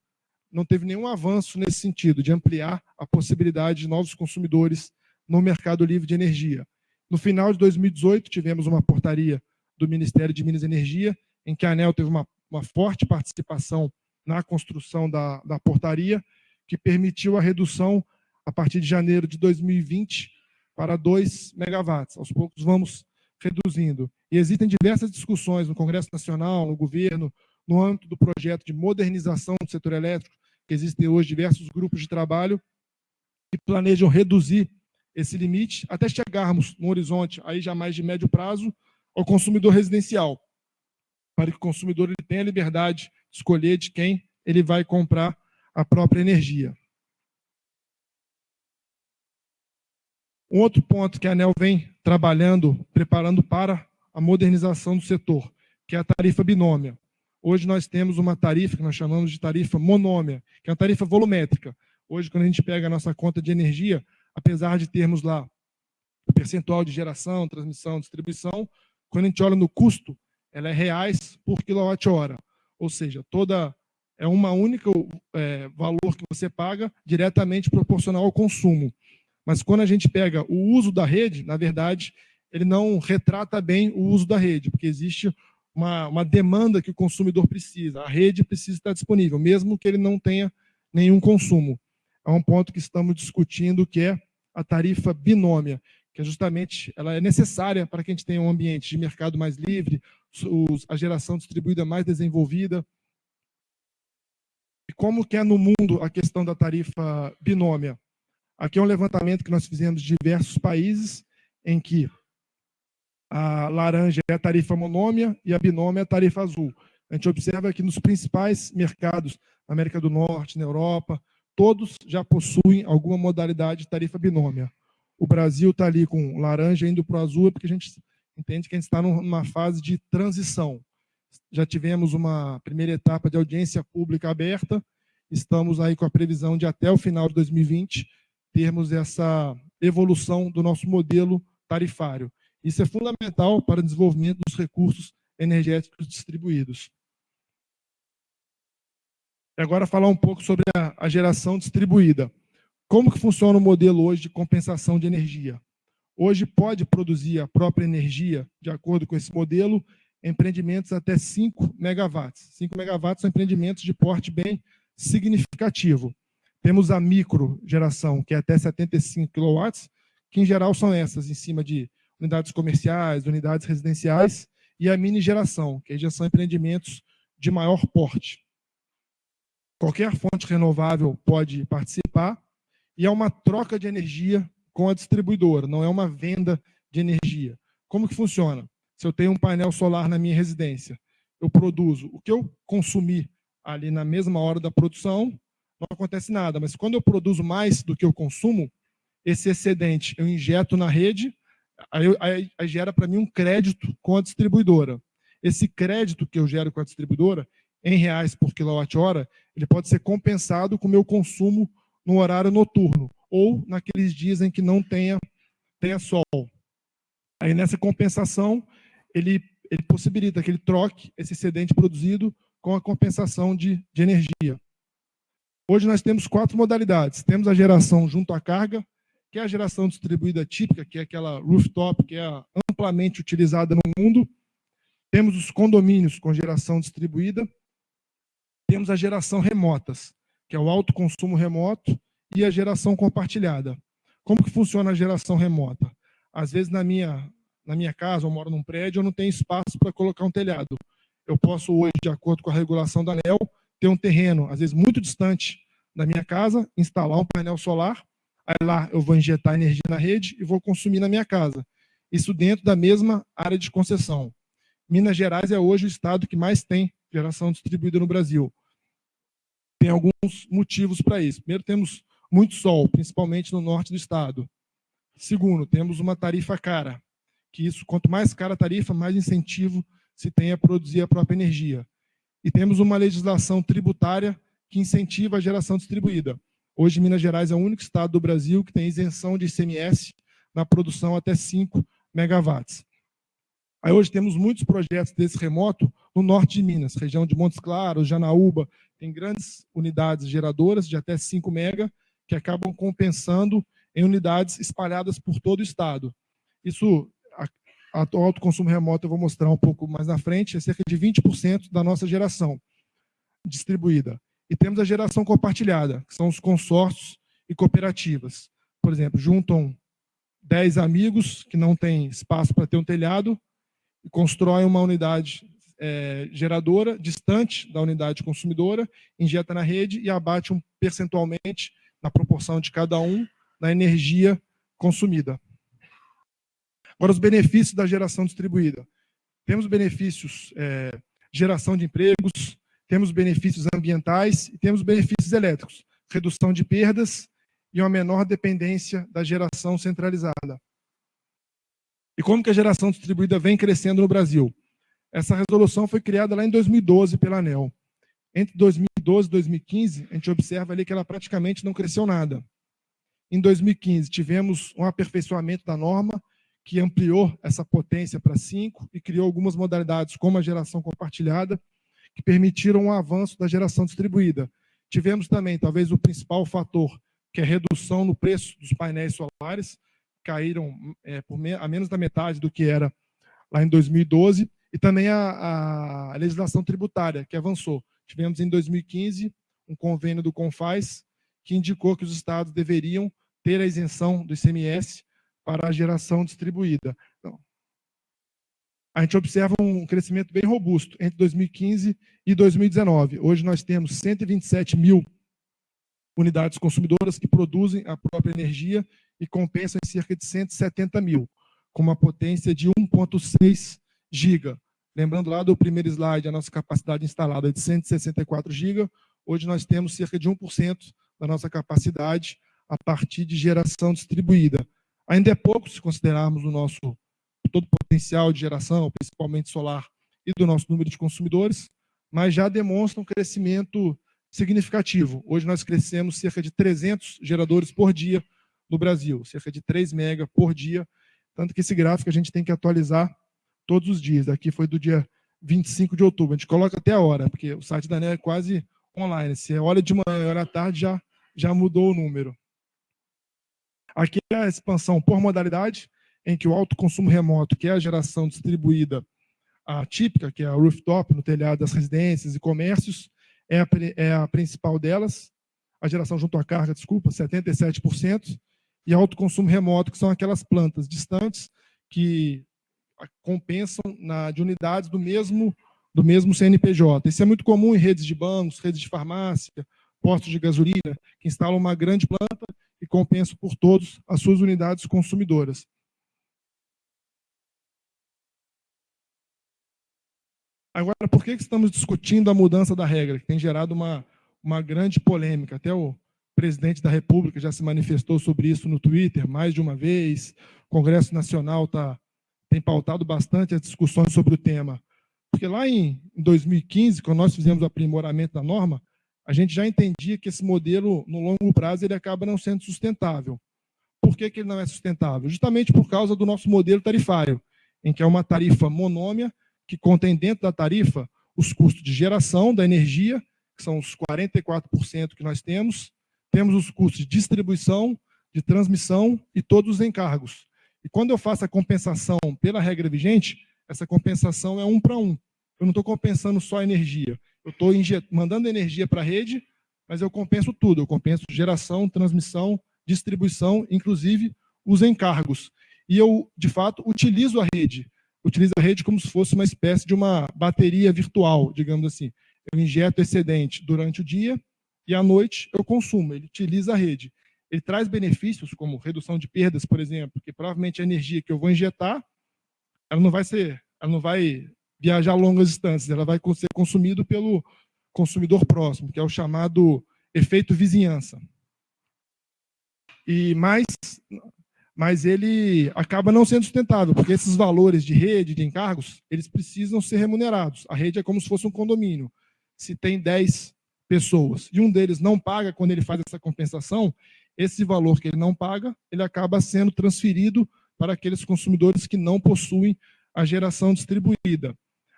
não teve nenhum avanço nesse sentido, de ampliar a possibilidade de novos consumidores no mercado livre de energia. No final de 2018, tivemos uma portaria do Ministério de Minas e Energia, em que a ANEL teve uma, uma forte participação na construção da, da portaria, que permitiu a redução, a partir de janeiro de 2020, para 2 megawatts. Aos poucos vamos reduzindo. E existem diversas discussões no Congresso Nacional, no governo, no âmbito do projeto de modernização do setor elétrico, que existem hoje diversos grupos de trabalho que planejam reduzir esse limite até chegarmos no horizonte aí já mais de médio prazo ao consumidor residencial, para que o consumidor ele tenha a liberdade de escolher de quem ele vai comprar a própria energia. Um outro ponto que a ANEL vem trabalhando, preparando para a modernização do setor, que é a tarifa binômia. Hoje nós temos uma tarifa que nós chamamos de tarifa monômia, que é uma tarifa volumétrica. Hoje, quando a gente pega a nossa conta de energia, apesar de termos lá o percentual de geração, transmissão, distribuição, quando a gente olha no custo, ela é reais por quilowatt-hora. Ou seja, toda é uma única é, valor que você paga diretamente proporcional ao consumo. Mas quando a gente pega o uso da rede, na verdade, ele não retrata bem o uso da rede, porque existe uma, uma demanda que o consumidor precisa. A rede precisa estar disponível, mesmo que ele não tenha nenhum consumo. É um ponto que estamos discutindo, que é a tarifa binômia, que é justamente ela é necessária para que a gente tenha um ambiente de mercado mais livre, a geração distribuída mais desenvolvida. E como que é no mundo a questão da tarifa binômia? Aqui é um levantamento que nós fizemos de diversos países, em que a laranja é a tarifa monômia e a binômia é a tarifa azul. A gente observa que nos principais mercados, na América do Norte, na Europa, todos já possuem alguma modalidade de tarifa binômia. O Brasil está ali com laranja indo para o azul, porque a gente entende que a gente está numa fase de transição. Já tivemos uma primeira etapa de audiência pública aberta, estamos aí com a previsão de até o final de 2020 termos essa evolução do nosso modelo tarifário. Isso é fundamental para o desenvolvimento dos recursos energéticos distribuídos. E agora falar um pouco sobre a, geração distribuída. Como que funciona o modelo hoje de compensação de energia? Hoje pode produzir a própria energia, de acordo com esse modelo, empreendimentos até 5 megawatts. 5 megawatts são empreendimentos de porte bem significativo. Temos a micro geração, que é até 75 kW, que em geral são essas, em cima de unidades comerciais, unidades residenciais, e a mini geração, que já são empreendimentos de maior porte. Qualquer fonte renovável pode participar, e é uma troca de energia com a distribuidora, não é uma venda de energia. Como que funciona? Se eu tenho um painel solar na minha residência, eu produzo o que eu consumi ali na mesma hora da produção, não acontece nada. Mas quando eu produzo mais do que eu consumo, esse excedente eu injeto na rede, aí, aí, aí gera para mim um crédito com a distribuidora. Esse crédito que eu gero com a distribuidora, em reais por quilowatt-hora, ele pode ser compensado com o meu consumo no horário noturno, ou naqueles dias em que não tenha, tenha sol. Aí nessa compensação, ele, ele possibilita que ele troque esse excedente produzido com a compensação de, de energia. Hoje nós temos quatro modalidades. Temos a geração junto à carga, que é a geração distribuída típica, que é aquela rooftop, que é amplamente utilizada no mundo. Temos os condomínios com geração distribuída. Temos a geração remotas, que é o alto consumo remoto, e a geração compartilhada. Como que funciona a geração remota? Às vezes na minha, na minha casa, eu moro num prédio, eu não tenho espaço para colocar um telhado. Eu posso hoje, de acordo com a regulação da ANEL, ter um terreno, às vezes muito distante da minha casa, instalar um painel solar, aí lá eu vou injetar energia na rede e vou consumir na minha casa. Isso dentro da mesma área de concessão. Minas Gerais é hoje o estado que mais tem geração distribuída no Brasil. Tem alguns motivos para isso. Primeiro, temos muito sol, principalmente no norte do estado. Segundo, temos uma tarifa cara, que isso, quanto mais cara a tarifa, mais incentivo se tem a produzir a própria energia. E temos uma legislação tributária que incentiva a geração distribuída. Hoje, Minas Gerais é o único estado do Brasil que tem isenção de ICMS na produção até 5 megawatts. Aí hoje temos muitos projetos desse remoto no norte de Minas, região de Montes Claros, Janaúba, tem grandes unidades geradoras de até 5 mega que acabam compensando em unidades espalhadas por todo o estado. Isso, a, a alto consumo remoto, eu vou mostrar um pouco mais na frente, é cerca de 20% da nossa geração distribuída. E temos a geração compartilhada, que são os consórcios e cooperativas. Por exemplo, juntam 10 amigos que não têm espaço para ter um telhado e constroem uma unidade é, geradora distante da unidade consumidora, injeta na rede e abate um percentualmente, na proporção de cada um, na energia consumida. Agora, os benefícios da geração distribuída. Temos benefícios, é, geração de empregos, temos benefícios ambientais e temos benefícios elétricos, redução de perdas e uma menor dependência da geração centralizada. E como que a geração distribuída vem crescendo no Brasil? Essa resolução foi criada lá em 2012 pela ANEL. Entre 2012 e 2015, a gente observa ali que ela praticamente não cresceu nada. Em 2015, tivemos um aperfeiçoamento da norma, que ampliou essa potência para 5 e criou algumas modalidades, como a geração compartilhada, que permitiram um avanço da geração distribuída. Tivemos também, talvez, o principal fator, que é a redução no preço dos painéis solares, caíram é, me a menos da metade do que era lá em 2012, e também a, a legislação tributária, que avançou. Tivemos em 2015 um convênio do CONFAS que indicou que os estados deveriam ter a isenção do ICMS para a geração distribuída. Então, a gente observa um crescimento bem robusto entre 2015 e 2019. Hoje nós temos 127 mil unidades consumidoras que produzem a própria energia e compensam em cerca de 170 mil, com uma potência de 1,6 giga. Lembrando lá do primeiro slide, a nossa capacidade instalada é de 164 giga, hoje nós temos cerca de 1% da nossa capacidade a partir de geração distribuída. Ainda é pouco se considerarmos o nosso todo o potencial de geração, principalmente solar, e do nosso número de consumidores, mas já demonstra um crescimento significativo. Hoje nós crescemos cerca de 300 geradores por dia no Brasil, cerca de 3 mega por dia, tanto que esse gráfico a gente tem que atualizar todos os dias. Aqui foi do dia 25 de outubro. A gente coloca até a hora, porque o site da ANEL é quase online. Se olha de manhã e olha à tarde, já, já mudou o número. Aqui é a expansão por modalidade, em que o alto consumo remoto, que é a geração distribuída a típica, que é a rooftop, no telhado das residências e comércios, é a, é a principal delas. A geração junto à carga, desculpa, 77%. E alto consumo remoto, que são aquelas plantas distantes que compensam na, de unidades do mesmo, do mesmo CNPJ. Isso é muito comum em redes de bancos, redes de farmácia, postos de gasolina, que instalam uma grande planta e compensam por todos as suas unidades consumidoras. Agora, por que estamos discutindo a mudança da regra, que tem gerado uma, uma grande polêmica? Até o presidente da República já se manifestou sobre isso no Twitter mais de uma vez, o Congresso Nacional tá, tem pautado bastante as discussões sobre o tema. Porque lá em 2015, quando nós fizemos o aprimoramento da norma, a gente já entendia que esse modelo, no longo prazo, ele acaba não sendo sustentável. Por que, que ele não é sustentável? Justamente por causa do nosso modelo tarifário, em que é uma tarifa monômia, que contém dentro da tarifa os custos de geração da energia, que são os 44% que nós temos, temos os custos de distribuição, de transmissão e todos os encargos. E quando eu faço a compensação pela regra vigente, essa compensação é um para um. Eu não estou compensando só energia. Eu estou mandando energia para a rede, mas eu compenso tudo. Eu compenso geração, transmissão, distribuição, inclusive os encargos. E eu, de fato, utilizo a rede utiliza a rede como se fosse uma espécie de uma bateria virtual, digamos assim. Eu injeto excedente durante o dia e à noite eu consumo. Ele utiliza a rede. Ele traz benefícios como redução de perdas, por exemplo, porque provavelmente a energia que eu vou injetar, ela não vai ser, ela não vai viajar longas distâncias, ela vai ser consumida pelo consumidor próximo, que é o chamado efeito vizinhança. E mais, mas ele acaba não sendo sustentável, porque esses valores de rede, de encargos, eles precisam ser remunerados. A rede é como se fosse um condomínio. se tem 10 pessoas e um deles não paga quando ele faz essa compensação, esse valor que ele não paga, ele acaba sendo transferido para aqueles consumidores que não possuem a geração distribuída.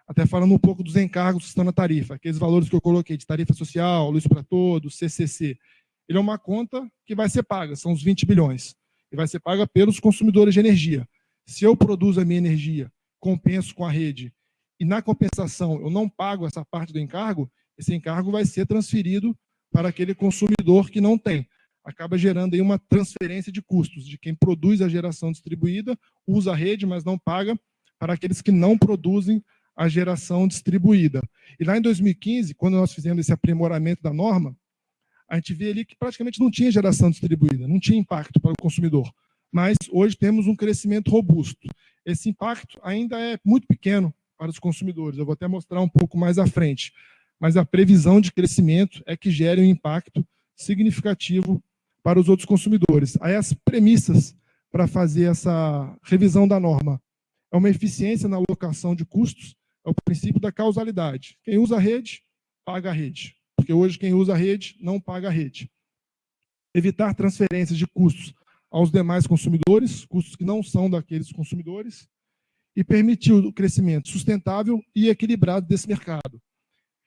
Até falando um pouco dos encargos que estão na tarifa, aqueles valores que eu coloquei de tarifa social, luz para todos, CCC. Ele é uma conta que vai ser paga, são os 20 bilhões, e vai ser paga pelos consumidores de energia. Se eu produzo a minha energia, compenso com a rede, e na compensação eu não pago essa parte do encargo, esse encargo vai ser transferido para aquele consumidor que não tem. Acaba gerando aí uma transferência de custos, de quem produz a geração distribuída, usa a rede, mas não paga, para aqueles que não produzem a geração distribuída. E lá em 2015, quando nós fizemos esse aprimoramento da norma, a gente vê ali que praticamente não tinha geração distribuída, não tinha impacto para o consumidor. Mas hoje temos um crescimento robusto. Esse impacto ainda é muito pequeno para os consumidores. Eu vou até mostrar um pouco mais à frente. Mas a previsão de crescimento é que gere um impacto significativo para os outros consumidores. Aí as premissas para fazer essa revisão da norma é uma eficiência na alocação de custos, é o princípio da causalidade. Quem usa a rede, paga a rede. Porque hoje quem usa a rede não paga a rede. Evitar transferências de custos aos demais consumidores, custos que não são daqueles consumidores, e permitir o crescimento sustentável e equilibrado desse mercado.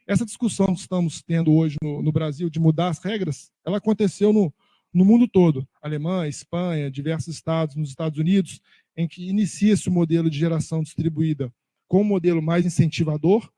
Essa discussão que estamos tendo hoje no, no Brasil de mudar as regras, ela aconteceu no, no mundo todo. Alemanha, Espanha, diversos estados, nos Estados Unidos, em que inicia-se o modelo de geração distribuída com um modelo mais incentivador.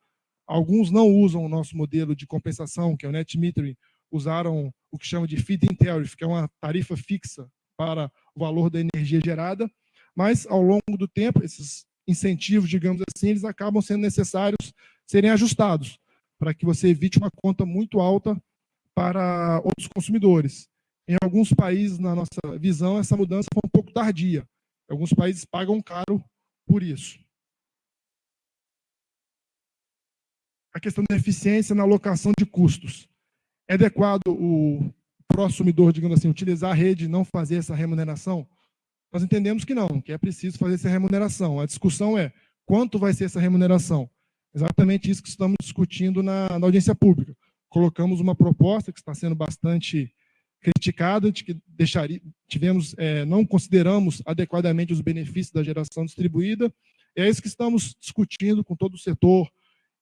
Alguns não usam o nosso modelo de compensação, que é o net metering, usaram o que chama de feed-in tariff, que é uma tarifa fixa para o valor da energia gerada, mas ao longo do tempo, esses incentivos, digamos assim, eles acabam sendo necessários serem ajustados, para que você evite uma conta muito alta para outros consumidores. Em alguns países, na nossa visão, essa mudança foi um pouco tardia. Alguns países pagam caro por isso. A questão da eficiência na alocação de custos. É adequado o consumidor, digamos assim, utilizar a rede e não fazer essa remuneração? Nós entendemos que não, que é preciso fazer essa remuneração. A discussão é quanto vai ser essa remuneração. Exatamente isso que estamos discutindo na, na audiência pública. Colocamos uma proposta que está sendo bastante criticada, de que deixaria, tivemos, é, não consideramos adequadamente os benefícios da geração distribuída. É isso que estamos discutindo com todo o setor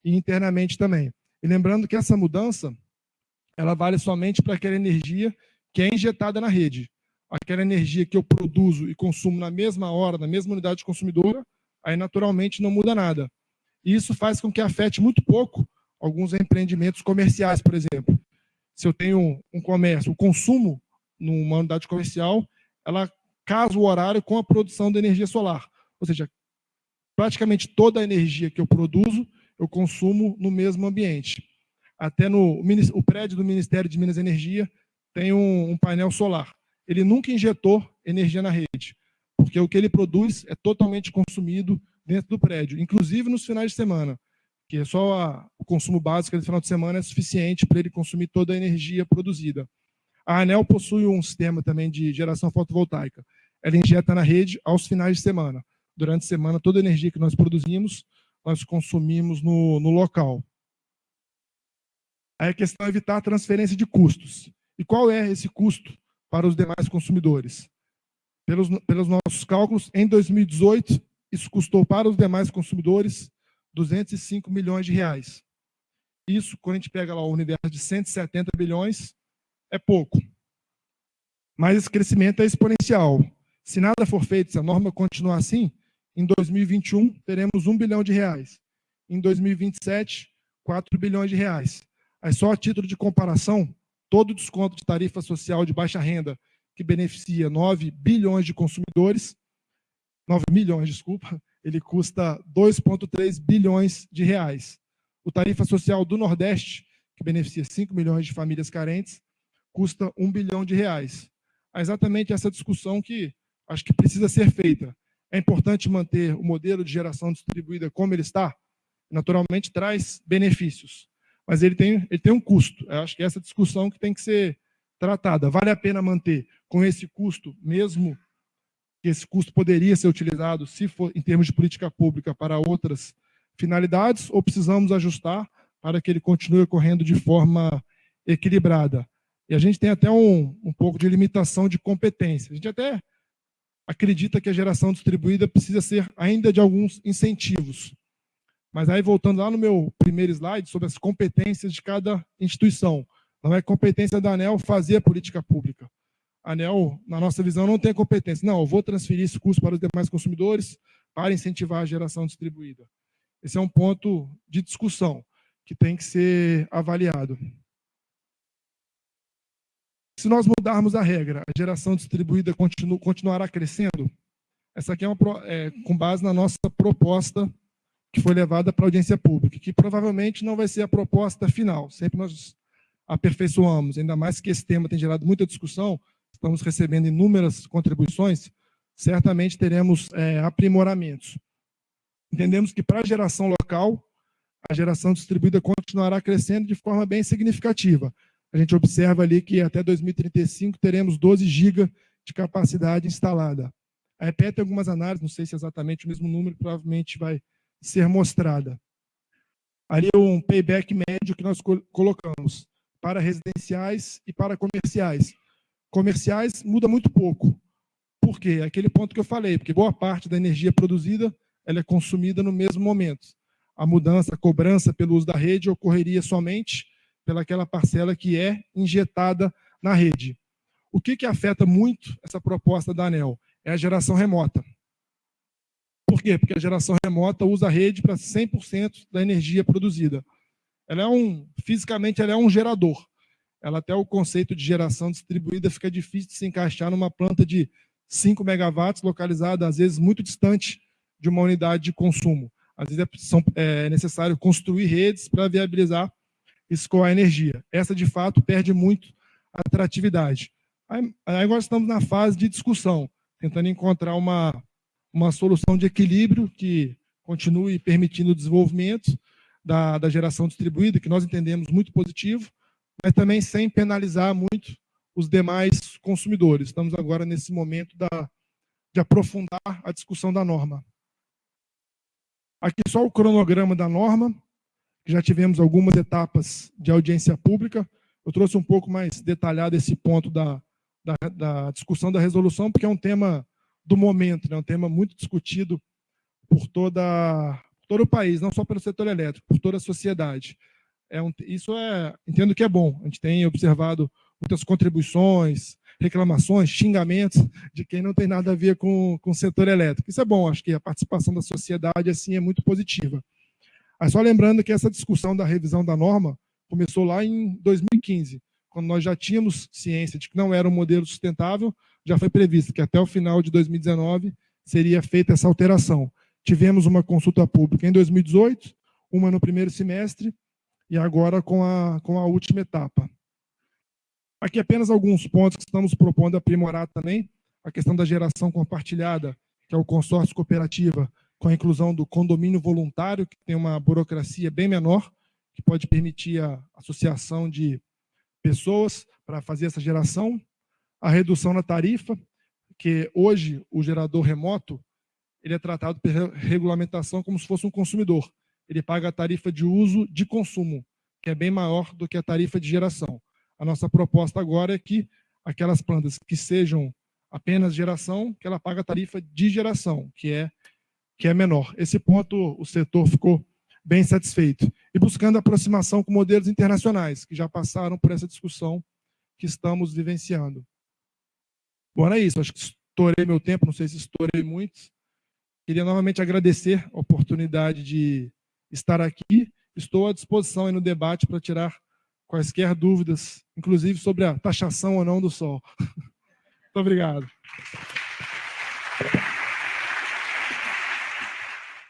e internamente também. E lembrando que essa mudança, ela vale somente para aquela energia que é injetada na rede. Aquela energia que eu produzo e consumo na mesma hora, na mesma unidade consumidora, aí naturalmente não muda nada. E isso faz com que afete muito pouco alguns empreendimentos comerciais, por exemplo se eu tenho um comércio, o consumo numa unidade comercial, ela casa o horário com a produção de energia solar. Ou seja, praticamente toda a energia que eu produzo, eu consumo no mesmo ambiente. Até no o prédio do Ministério de Minas e Energia tem um, um painel solar. Ele nunca injetou energia na rede, porque o que ele produz é totalmente consumido dentro do prédio, inclusive nos finais de semana que só a, o consumo básico no final de semana é suficiente para ele consumir toda a energia produzida. A ANEL possui um sistema também de geração fotovoltaica. Ela injeta na rede aos finais de semana. Durante a semana, toda a energia que nós produzimos, nós consumimos no, no local. Aí a questão é evitar a transferência de custos. E qual é esse custo para os demais consumidores? Pelos, pelos nossos cálculos, em 2018, isso custou para os demais consumidores 205 milhões de reais. Isso, quando a gente pega lá o universo de 170 bilhões, é pouco. Mas esse crescimento é exponencial. Se nada for feito, se a norma continuar assim, em 2021 teremos 1 bilhão de reais. Em 2027, 4 bilhões de reais. Aí só a título de comparação, todo desconto de tarifa social de baixa renda, que beneficia 9 bilhões de consumidores, 9 milhões, desculpa, ele custa 2,3 bilhões de reais. O tarifa social do Nordeste, que beneficia 5 milhões de famílias carentes, custa 1 bilhão de reais. É exatamente essa discussão que acho que precisa ser feita. É importante manter o modelo de geração distribuída como ele está? Naturalmente traz benefícios, mas ele tem, ele tem um custo. Eu acho que é essa discussão que tem que ser tratada. Vale a pena manter com esse custo, mesmo que esse custo poderia ser utilizado, se for em termos de política pública, para outras finalidades, ou precisamos ajustar para que ele continue ocorrendo de forma equilibrada. E a gente tem até um, um pouco de limitação de competência. A gente até acredita que a geração distribuída precisa ser ainda de alguns incentivos. Mas aí, voltando lá no meu primeiro slide, sobre as competências de cada instituição. Não é competência da ANEL fazer a política pública. ANEL, na nossa visão, não tem competência. Não, eu vou transferir esse custo para os demais consumidores para incentivar a geração distribuída. Esse é um ponto de discussão que tem que ser avaliado. Se nós mudarmos a regra, a geração distribuída continu, continuará crescendo? Essa aqui é, uma, é com base na nossa proposta que foi levada para a audiência pública, que provavelmente não vai ser a proposta final. Sempre nós aperfeiçoamos, ainda mais que esse tema tem gerado muita discussão, estamos recebendo inúmeras contribuições, certamente teremos é, aprimoramentos. Entendemos que para a geração local, a geração distribuída continuará crescendo de forma bem significativa, a gente observa ali que até 2035 teremos 12 GB de capacidade instalada. A EPE tem algumas análises, não sei se é exatamente o mesmo número, provavelmente vai ser mostrada. Ali é um payback médio que nós colocamos para residenciais e para comerciais. Comerciais muda muito pouco. Por quê? Aquele ponto que eu falei, porque boa parte da energia produzida ela é consumida no mesmo momento. A mudança, a cobrança pelo uso da rede ocorreria somente pelaquela parcela que é injetada na rede. O que, que afeta muito essa proposta da ANEL? É a geração remota. Por quê? Porque a geração remota usa a rede para 100% da energia produzida. Ela é um, fisicamente, ela é um gerador. Ela até o conceito de geração distribuída fica difícil de se encaixar numa planta de 5 megawatts, localizada às vezes muito distante de uma unidade de consumo. Às vezes é, é necessário construir redes para viabilizar escoar energia. Essa, de fato, perde muito atratividade. Aí, agora estamos na fase de discussão, tentando encontrar uma, uma solução de equilíbrio que continue permitindo o desenvolvimento da, da geração distribuída, que nós entendemos muito positivo, mas também sem penalizar muito os demais consumidores. Estamos agora nesse momento da, de aprofundar a discussão da norma. Aqui só o cronograma da norma já tivemos algumas etapas de audiência pública. Eu trouxe um pouco mais detalhado esse ponto da, da, da discussão da resolução, porque é um tema do momento, né? um tema muito discutido por toda, todo o país, não só pelo setor elétrico, por toda a sociedade. É um, isso é, entendo que é bom. A gente tem observado muitas contribuições, reclamações, xingamentos de quem não tem nada a ver com, com o setor elétrico. Isso é bom, acho que a participação da sociedade assim é muito positiva. Mas só lembrando que essa discussão da revisão da norma começou lá em 2015, quando nós já tínhamos ciência de que não era um modelo sustentável, já foi previsto que até o final de 2019 seria feita essa alteração. Tivemos uma consulta pública em 2018, uma no primeiro semestre, e agora com a, com a última etapa. Aqui apenas alguns pontos que estamos propondo aprimorar também, a questão da geração compartilhada, que é o consórcio cooperativa, com a inclusão do condomínio voluntário, que tem uma burocracia bem menor, que pode permitir a associação de pessoas para fazer essa geração, a redução na tarifa, que hoje o gerador remoto ele é tratado pela regulamentação como se fosse um consumidor. Ele paga a tarifa de uso de consumo, que é bem maior do que a tarifa de geração. A nossa proposta agora é que aquelas plantas que sejam apenas geração, que ela paga a tarifa de geração, que é que é menor. Esse ponto o setor ficou bem satisfeito. E buscando aproximação com modelos internacionais, que já passaram por essa discussão que estamos vivenciando. Bom, é isso. Acho que estourei meu tempo, não sei se estourei muito. Queria novamente agradecer a oportunidade de estar aqui. Estou à disposição no debate para tirar quaisquer dúvidas, inclusive sobre a taxação ou não do sol. Muito obrigado.